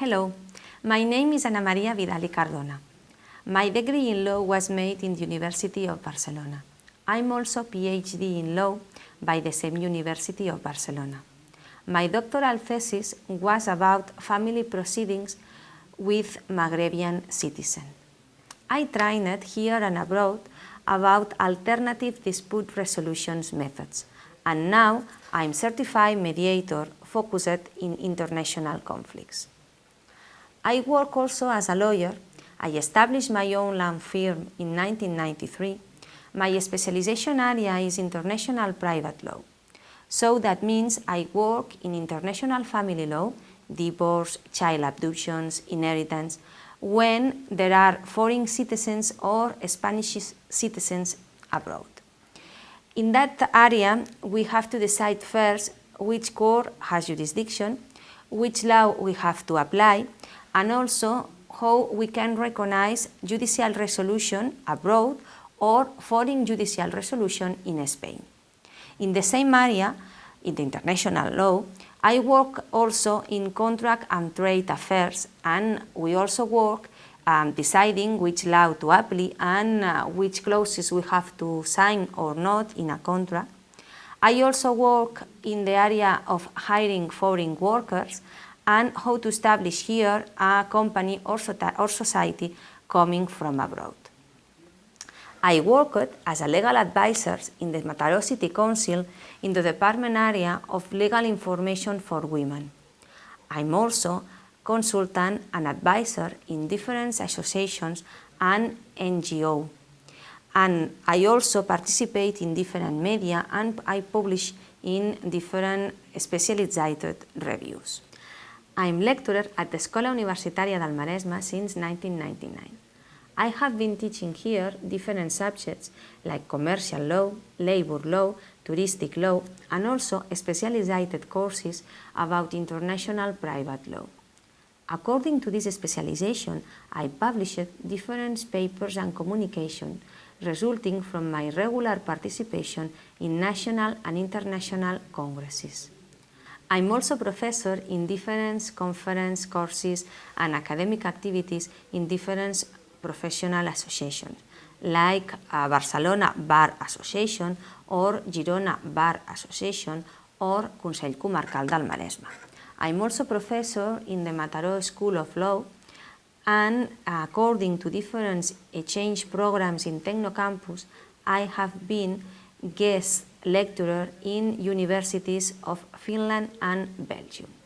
Hello, my name is Ana Maria Vidal Cardona. My degree in law was made in the University of Barcelona. I'm also PhD in law by the same University of Barcelona. My doctoral thesis was about family proceedings with Maghrebian citizens. I trained here and abroad about alternative dispute resolution methods, and now I'm certified mediator focused in international conflicts. I work also as a lawyer. I established my own law firm in 1993. My specialization area is international private law. So that means I work in international family law, divorce, child abductions, inheritance, when there are foreign citizens or Spanish citizens abroad. In that area, we have to decide first which court has jurisdiction, which law we have to apply, and also how we can recognize judicial resolution abroad or foreign judicial resolution in Spain. In the same area, in the international law, I work also in contract and trade affairs and we also work um, deciding which law to apply and uh, which clauses we have to sign or not in a contract. I also work in the area of hiring foreign workers and how to establish here a company or, or society coming from abroad. I worked as a legal advisor in the Mataró City Council in the department area of legal information for women. I'm also consultant and advisor in different associations and NGO. And I also participate in different media and I publish in different specialized reviews. I'm lecturer at the Escola Universitaria del Maresme since 1999. I have been teaching here different subjects like commercial law, labor law, touristic law, and also specialized courses about international private law. According to this specialization, I published different papers and communication resulting from my regular participation in national and international congresses. I'm also professor in different conference courses and academic activities in different professional associations, like Barcelona Bar Association or Girona Bar Association or Consell Comarcal del Maresme. I'm also professor in the Mataró School of Law and according to different exchange programs in Tecnocampus, I have been guest lecturer in universities of Finland and Belgium.